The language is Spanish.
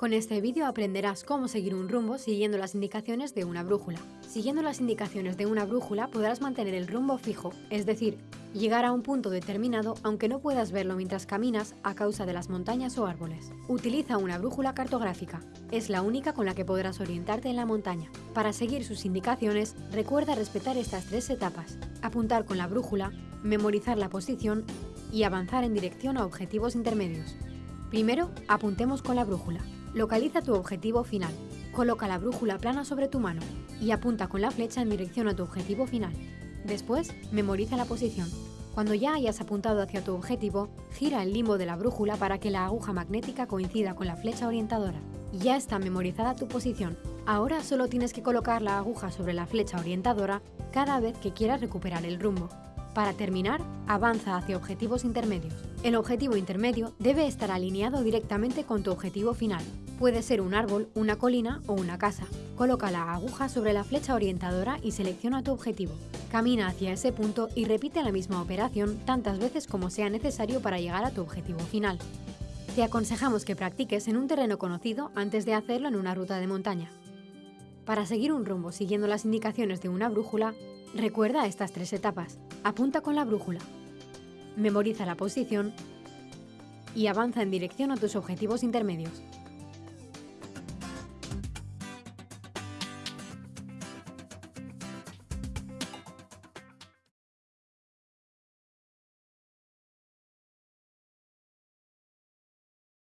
Con este vídeo aprenderás cómo seguir un rumbo siguiendo las indicaciones de una brújula. Siguiendo las indicaciones de una brújula podrás mantener el rumbo fijo, es decir, llegar a un punto determinado aunque no puedas verlo mientras caminas a causa de las montañas o árboles. Utiliza una brújula cartográfica, es la única con la que podrás orientarte en la montaña. Para seguir sus indicaciones, recuerda respetar estas tres etapas, apuntar con la brújula, memorizar la posición y avanzar en dirección a objetivos intermedios. Primero, apuntemos con la brújula. Localiza tu objetivo final. Coloca la brújula plana sobre tu mano y apunta con la flecha en dirección a tu objetivo final. Después, memoriza la posición. Cuando ya hayas apuntado hacia tu objetivo, gira el limbo de la brújula para que la aguja magnética coincida con la flecha orientadora. Ya está memorizada tu posición. Ahora solo tienes que colocar la aguja sobre la flecha orientadora cada vez que quieras recuperar el rumbo. Para terminar, avanza hacia objetivos intermedios. El objetivo intermedio debe estar alineado directamente con tu objetivo final. Puede ser un árbol, una colina o una casa. Coloca la aguja sobre la flecha orientadora y selecciona tu objetivo. Camina hacia ese punto y repite la misma operación tantas veces como sea necesario para llegar a tu objetivo final. Te aconsejamos que practiques en un terreno conocido antes de hacerlo en una ruta de montaña. Para seguir un rumbo siguiendo las indicaciones de una brújula, recuerda estas tres etapas. Apunta con la brújula, memoriza la posición y avanza en dirección a tus objetivos intermedios.